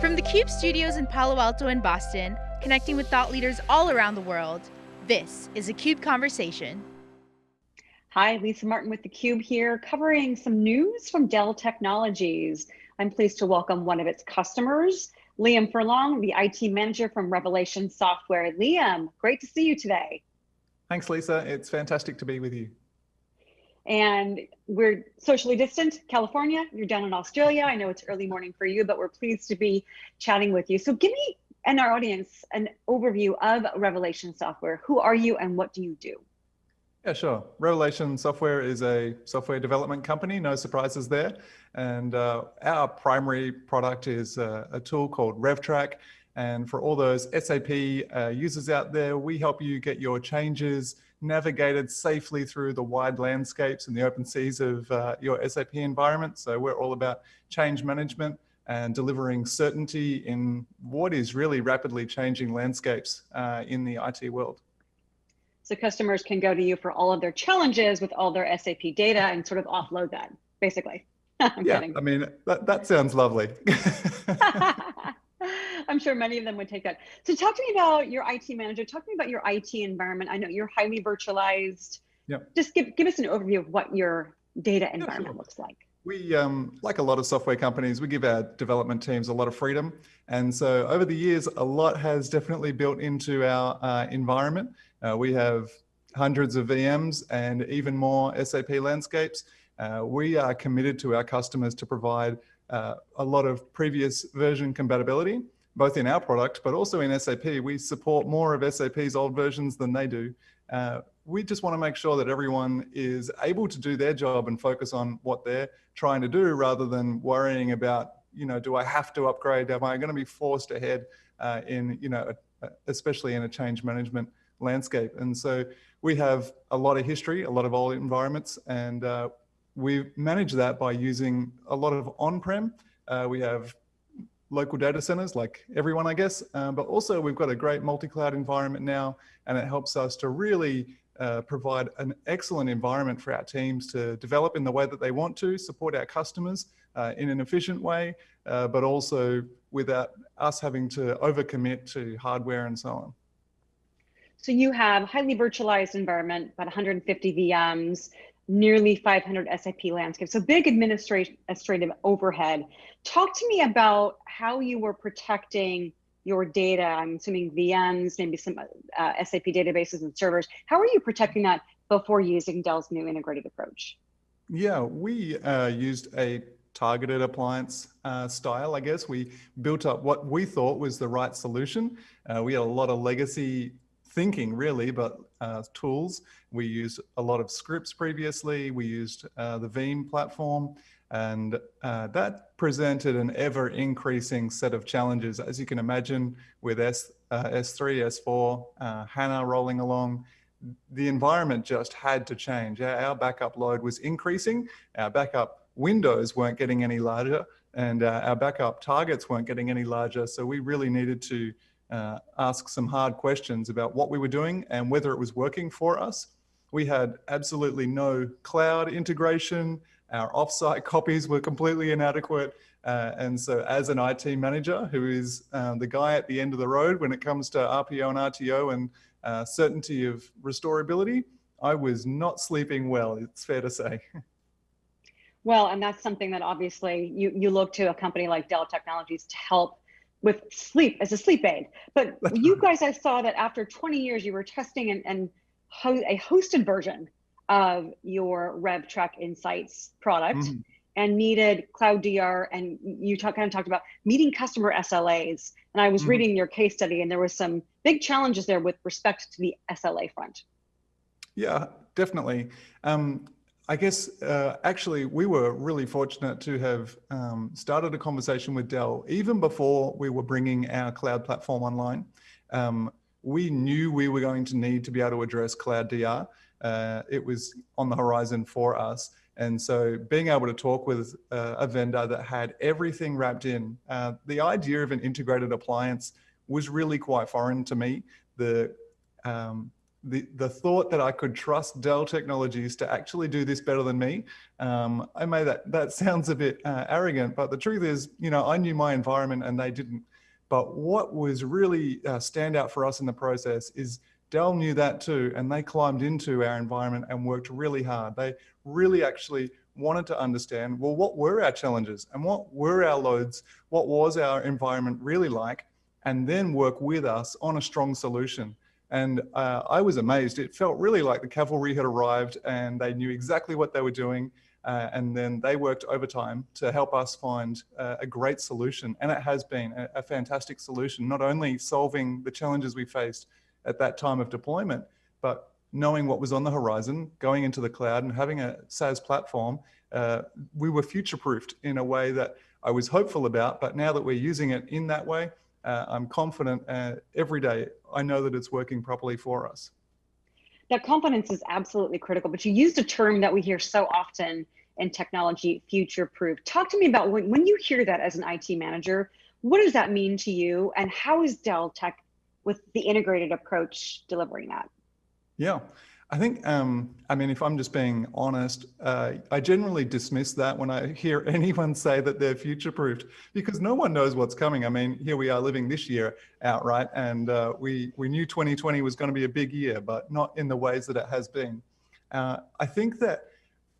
From the CUBE studios in Palo Alto and Boston, connecting with thought leaders all around the world, this is a CUBE Conversation. Hi, Lisa Martin with theCUBE here, covering some news from Dell Technologies. I'm pleased to welcome one of its customers, Liam Furlong, the IT manager from Revelation Software. Liam, great to see you today. Thanks, Lisa. It's fantastic to be with you and we're socially distant, California, you're down in Australia. I know it's early morning for you, but we're pleased to be chatting with you. So give me and our audience an overview of Revelation Software. Who are you and what do you do? Yeah, sure. Revelation Software is a software development company, no surprises there. And uh, our primary product is a, a tool called RevTrack. And for all those SAP uh, users out there, we help you get your changes navigated safely through the wide landscapes and the open seas of uh, your SAP environment. So we're all about change management and delivering certainty in what is really rapidly changing landscapes uh, in the IT world. So customers can go to you for all of their challenges with all their SAP data and sort of offload that, basically. yeah, kidding. I mean, that, that sounds lovely. I'm sure many of them would take that. So talk to me about your IT manager. Talk to me about your IT environment. I know you're highly virtualized. Yep. Just give, give us an overview of what your data environment yeah, sure. looks like. We, um, like a lot of software companies, we give our development teams a lot of freedom. And so over the years, a lot has definitely built into our uh, environment. Uh, we have hundreds of VMs and even more SAP landscapes. Uh, we are committed to our customers to provide uh, a lot of previous version compatibility, both in our product, but also in SAP. We support more of SAP's old versions than they do. Uh, we just want to make sure that everyone is able to do their job and focus on what they're trying to do rather than worrying about, you know, do I have to upgrade? Am I going to be forced ahead uh, in, you know, especially in a change management landscape? And so we have a lot of history, a lot of old environments, and uh, we manage that by using a lot of on-prem. Uh, we have local data centers like everyone, I guess, um, but also we've got a great multi-cloud environment now, and it helps us to really uh, provide an excellent environment for our teams to develop in the way that they want to, support our customers uh, in an efficient way, uh, but also without us having to overcommit to hardware and so on. So you have highly virtualized environment, about 150 VMs, nearly 500 SAP landscapes. So big administrative overhead. Talk to me about how you were protecting your data. I'm assuming VMs, maybe some uh, SAP databases and servers. How are you protecting that before using Dell's new integrated approach? Yeah, we uh, used a targeted appliance uh, style, I guess. We built up what we thought was the right solution. Uh, we had a lot of legacy thinking really, but uh, tools. We used a lot of scripts previously. We used uh, the Veeam platform and uh, that presented an ever increasing set of challenges. As you can imagine with S, uh, S3, S4, uh, HANA rolling along, the environment just had to change. Our backup load was increasing. Our backup windows weren't getting any larger and uh, our backup targets weren't getting any larger. So we really needed to uh, ask some hard questions about what we were doing and whether it was working for us. We had absolutely no cloud integration. Our offsite copies were completely inadequate. Uh, and so as an IT manager, who is uh, the guy at the end of the road when it comes to RPO and RTO and uh, certainty of restorability, I was not sleeping well, it's fair to say. Well, and that's something that obviously you, you look to a company like Dell Technologies to help with sleep as a sleep aid. But you guys, I saw that after 20 years, you were testing and, and ho a hosted version of your RevTrack Insights product mm and needed Cloud DR. And you talk, kind of talked about meeting customer SLAs. And I was mm reading your case study, and there was some big challenges there with respect to the SLA front. Yeah, definitely. Um, I guess uh, actually we were really fortunate to have um, started a conversation with Dell even before we were bringing our cloud platform online. Um, we knew we were going to need to be able to address Cloud DR. Uh, it was on the horizon for us. And so being able to talk with uh, a vendor that had everything wrapped in, uh, the idea of an integrated appliance was really quite foreign to me. The um, the, the thought that I could trust Dell Technologies to actually do this better than me, um, I may that, that sounds a bit uh, arrogant, but the truth is, you know, I knew my environment and they didn't. But what was really uh, stand out for us in the process is Dell knew that too, and they climbed into our environment and worked really hard. They really actually wanted to understand, well, what were our challenges and what were our loads? What was our environment really like? And then work with us on a strong solution. And uh, I was amazed. It felt really like the cavalry had arrived and they knew exactly what they were doing. Uh, and then they worked overtime to help us find uh, a great solution. And it has been a, a, fantastic solution, not only solving the challenges we faced at that time of deployment, but knowing what was on the horizon, going into the cloud and having a SaaS platform, uh, we were future-proofed in a way that I was hopeful about, but now that we're using it in that way, I'm confident uh, every day I know that it's working properly for us. That confidence is absolutely critical, but you used a term that we hear so often in technology, future-proof. Talk to me about when, when you hear that as an IT manager, what does that mean to you and how is Dell Tech with the integrated approach delivering that? Yeah, I think, um, I mean, if I'm just being honest, uh, I generally dismiss that when I hear anyone say that they're future-proofed because no one knows what's coming. I mean, here we are living this year outright and uh, we, we knew 2020 was going to be a big year, but not in the ways that it has been. Uh, I think that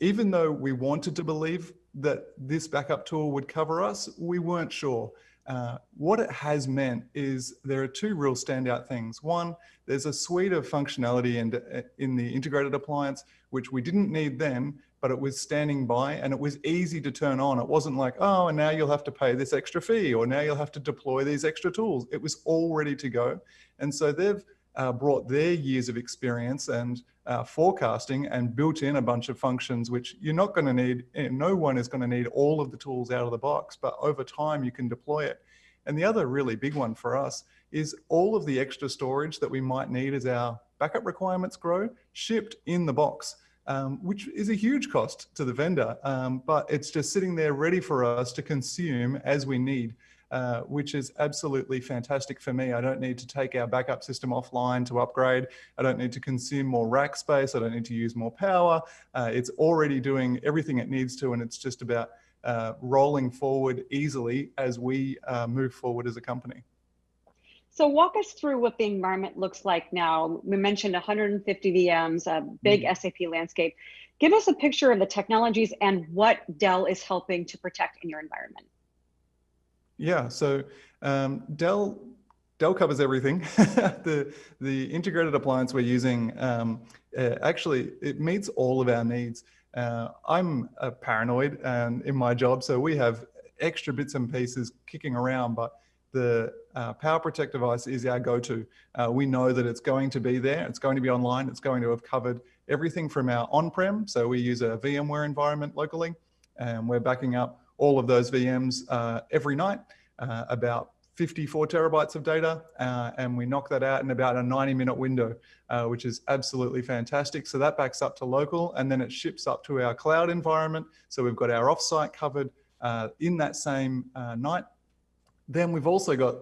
even though we wanted to believe that this backup tool would cover us, we weren't sure. Uh, what it has meant is there are two real standout things. One, there's a suite of functionality in, uh, in the integrated appliance, which we didn't need then, but it was standing by and it was easy to turn on. It wasn't like, oh, and now you'll have to pay this extra fee or now you'll have to deploy these extra tools. It was all ready to go. And so they've uh, brought their years of experience and uh, forecasting and built in a bunch of functions which you're not going to need, no one is going to need all of the tools out of the box, but over time you can deploy it. And the other really big one for us is all of the extra storage that we might need as our backup requirements grow, shipped in the box. Um, which is a huge cost to the vendor, um, but it's just sitting there ready for us to consume as we need. Uh, which is absolutely fantastic for me. I don't need to take our backup system offline to upgrade. I don't need to consume more rack space. I don't need to use more power. Uh, it's already doing everything it needs to, and it's just about uh, rolling forward easily as we uh, move forward as a company. So walk us through what the environment looks like now. We mentioned 150 VMs, a big mm. SAP landscape. Give us a picture of the technologies and what Dell is helping to protect in your environment. Yeah, so um, Dell Dell covers everything. the the integrated appliance we're using um, uh, actually it meets all of our needs. Uh, I'm a paranoid and in my job, so we have extra bits and pieces kicking around, but the uh, Power Protect device is our go-to. Uh, we know that it's going to be there, it's going to be online, it's going to have covered everything from our on-prem, so we use a VMware environment locally, and we're backing up all of those VMs uh, every night, uh, about 54 terabytes of data, uh, and we knock that out in about a 90 minute window, uh, which is absolutely fantastic. So that backs up to local and then it ships up to our cloud environment. So we've got our offsite covered uh, in that same uh, night. Then we've also got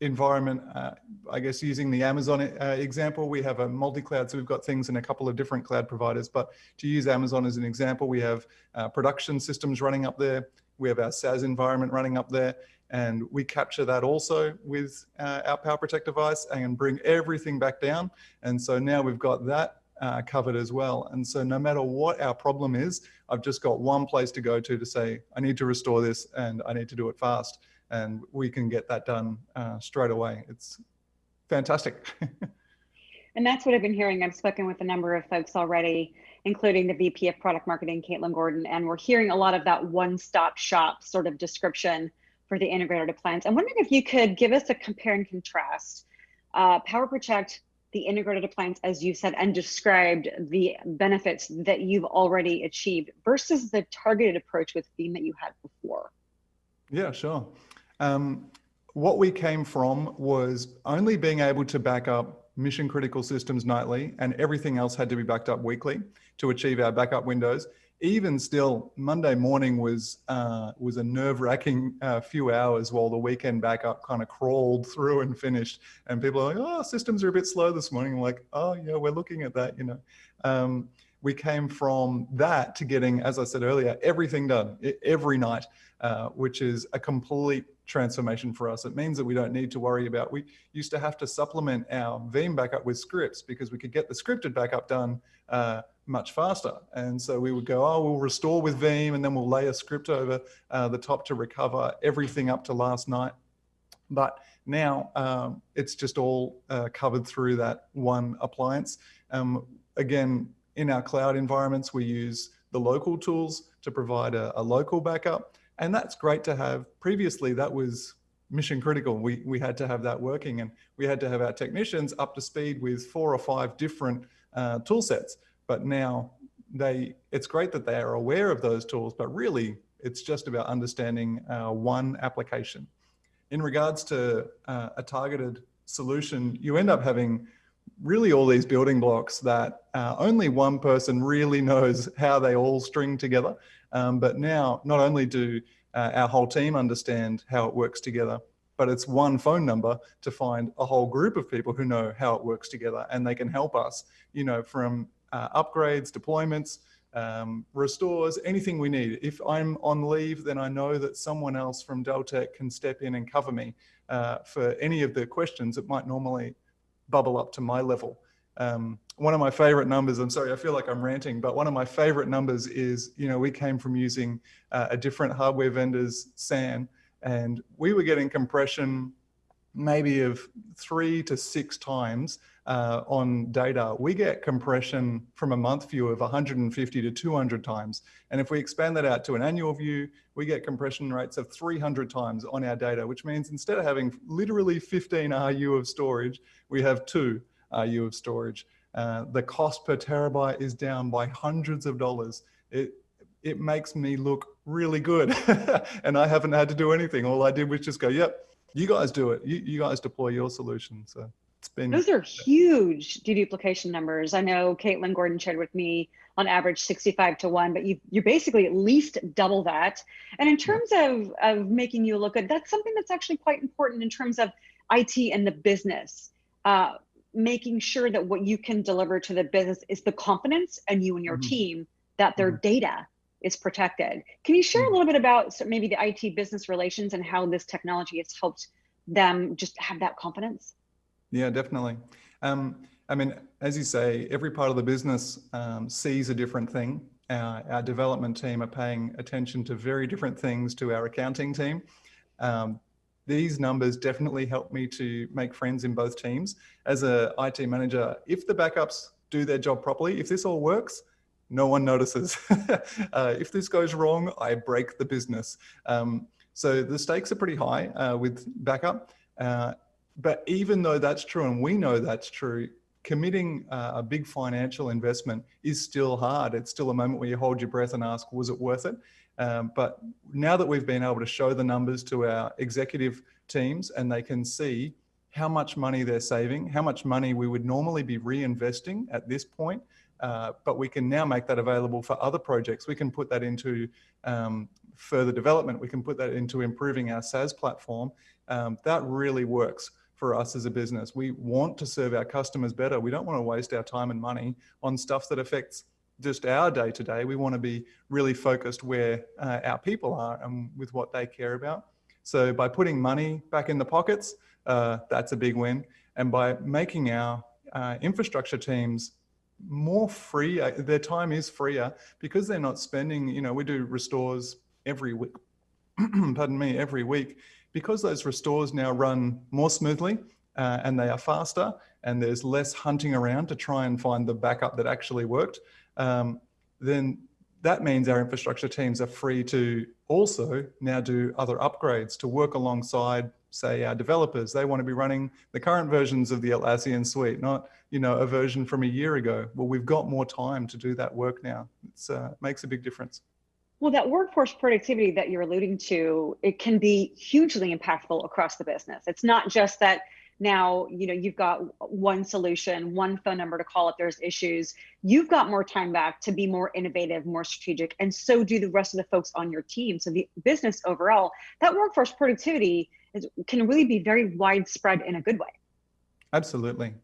environment, uh, I guess using the Amazon uh, example, we have a multi-cloud, so we've got things in a couple of different cloud providers, but to use Amazon as an example, we have uh, production systems running up there, we have our SaaS environment running up there, and we capture that also with uh, our Power Protect device and bring everything back down. And so now we've got that uh, covered as well. And so no matter what our problem is, I've just got one place to go to to say, I need to restore this and I need to do it fast and we can get that done uh, straight away. It's fantastic. and that's what I've been hearing. I've spoken with a number of folks already, including the VP of Product Marketing, Caitlin Gordon, and we're hearing a lot of that one-stop shop sort of description for the integrated appliance. I'm wondering if you could give us a compare and contrast. Uh, Power Protect, the integrated appliance, as you said, and described the benefits that you've already achieved versus the targeted approach with Veeam that you had before. Yeah, sure. Um, what we came from was only being able to back up mission critical systems nightly and everything else had to be backed up weekly to achieve our backup windows. even still, Monday morning was uh, was a nerve-wracking uh, few hours while the weekend backup kind of crawled through and finished. And people are like, "Oh, systems are a bit slow this morning." I'm like, "Oh, yeah, we're looking at that." You know, um, we came from that to getting, as I said earlier, everything done every night, uh, which is a complete transformation for us. It means that we don't need to worry about, we used to have to supplement our Veeam backup with scripts because we could get the scripted backup done uh, much faster. And so we would go, oh, we'll restore with Veeam and then we'll lay a script over uh, the top to recover everything up to last night. But now um, it's just all uh, covered through that one appliance. Um, again, in our cloud environments, we use the local tools to provide a, a local backup. And that's great to have. Previously, that was mission critical. We, we had to have that working and we had to have our technicians up to speed with four or five different uh, tool sets. But now they, it's great that they are aware of those tools, but really it's just about understanding uh, one application. In regards to uh, a targeted solution, you end up having really all these building blocks that uh, only one person really knows how they all string together. Um, but now not only do uh, our whole team understand how it works together, but it's one phone number to find a whole group of people who know how it works together and they can help us, you know, from uh, upgrades, deployments, um, restores, anything we need. If I'm on leave, then I know that someone else from Dell Tech can step in and cover me uh, for any of the questions that might normally bubble up to my level. Um, one of my favorite numbers, I'm sorry, I feel like I'm ranting, but one of my favorite numbers is, you know, we came from using uh, a different hardware vendor's SAN and we were getting compression maybe of three to six times uh, on data. We get compression from a month view of 150 to 200 times. And if we expand that out to an annual view, we get compression rates of 300 times on our data, which means instead of having literally 15 RU of storage, we have two RU of storage. Uh, the cost per terabyte is down by hundreds of dollars. It, it makes me look really good. and I haven't had to do anything. All I did was just go, yep, you guys do it. You, you guys deploy your solution. So it's been. Those are huge deduplication numbers. I know Caitlin Gordon shared with me on average 65 to one, but you, you're basically at least double that. And in terms yeah. of, of making you look good, that's something that's actually quite important in terms of IT and the business. Uh, making sure that what you can deliver to the business is the confidence and you and your mm -hmm. team that their mm -hmm. data is protected. Can you share a mm-hmm. little bit about maybe the IT business relations and how this technology has helped them just have that confidence? Yeah, definitely. Um, I mean, as you say, every part of the business um, sees a different thing. Our, our, development team are paying attention to very different things to our accounting team. Um, these numbers definitely help me to make friends in both teams. As a IT manager, if the backups do their job properly, if this all works, no one notices. uh, if this goes wrong, I break the business. Um, so the stakes are pretty high uh, with backup. Uh, but even though that's true, and we know that's true, committing uh, a big financial investment is still hard. It's still a moment where you hold your breath and ask, was it worth it? Um, but now that we've been able to show the numbers to our executive teams and they can see how much money they're saving, how much money we would normally be reinvesting at this point, uh, but we can now make that available for other projects. We can put that into um, further development. We can put that into improving our SaaS platform. Um, that really works for us as a business. We want to serve our customers better. We don't want to waste our time and money on stuff that affects just our day to day. We want to be really focused where uh, our people are and with what they care about. So by putting money back in the pockets, uh, that's a big win. And by making our uh, infrastructure teams more free, uh, their time is freer because they're not spending, you know, we do restores every week, pardon me, every week. Because those restores now run more smoothly uh, and they are faster and there's less hunting around to try and find the backup that actually worked, um, then that means our infrastructure teams are free to also now do other upgrades to work alongside say our developers, they want to be running the current versions of the Atlassian suite, not you know a version from a year ago. Well, we've got more time to do that work now. It uh, makes a big difference. Well, that workforce productivity that you're alluding to, it can be hugely impactful across the business. It's not just that now you know you've got one solution one phone number to call if there's issues you've got more time back to be more innovative more strategic and so do the rest of the folks on your team so the business overall that workforce productivity is, can really be very widespread in a good way absolutely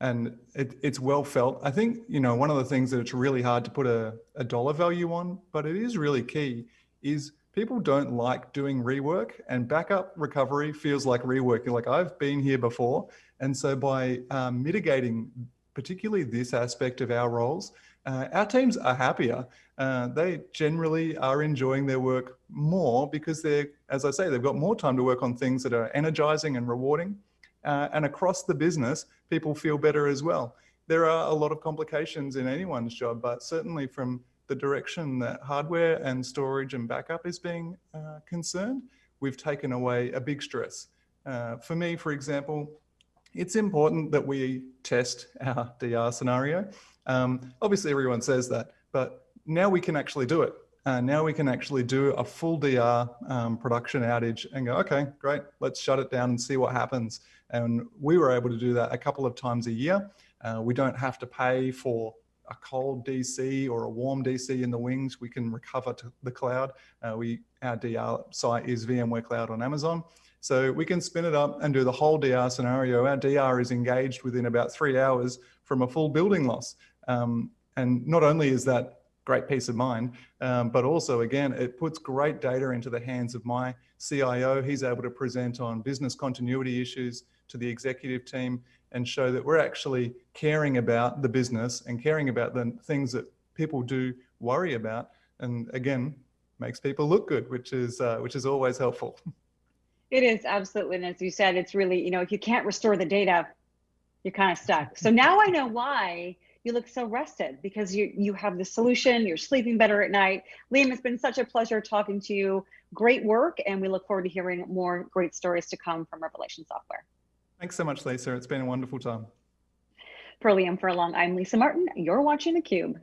and it, it's well felt i think you know one of the things that it's really hard to put a, a dollar value on but it is really key is people don't like doing rework and backup recovery feels like rework. Like, I've been here before. And so by um, mitigating particularly this aspect of our roles, uh, our teams are happier. Uh, they generally are enjoying their work more because they're, as I say, they've got more time to work on things that are energizing and rewarding. Uh, and across the business, people feel better as well. There are a lot of complications in anyone's job, but certainly from the direction that hardware and storage and backup is being uh, concerned, we've taken away a big stress. Uh, for me, for example, it's important that we test our DR scenario. Um, obviously, everyone says that, but now we can actually do it. Uh, now we can actually do a full DR um, production outage and go, okay, great, let's shut it down and see what happens. And we were able to do that a couple of times a year. Uh, we don't have to pay for a cold DC or a warm DC in the wings, we can recover to the cloud. Uh, we Our DR site is VMware Cloud on Amazon. So we can spin it up and do the whole DR scenario. Our DR is engaged within about three hours from a full building loss. Um, and not only is that great peace of mind, um, but also again, it puts great data into the hands of my CIO. He's able to present on business continuity issues to the executive team and show that we're actually caring about the business and caring about the things that people do worry about. And again, makes people look good, which is uh, which is always helpful. It is absolutely, and as you said, it's really you know if you can't restore the data, you're kind of stuck. So now I know why you look so rested because you you have the solution. You're sleeping better at night. Liam, it's been such a pleasure talking to you. Great work, and we look forward to hearing more great stories to come from Revelation Software. Thanks so much, Lisa. It's been a wonderful time. For Liam Furlong, I'm Lisa Martin. You're watching theCUBE.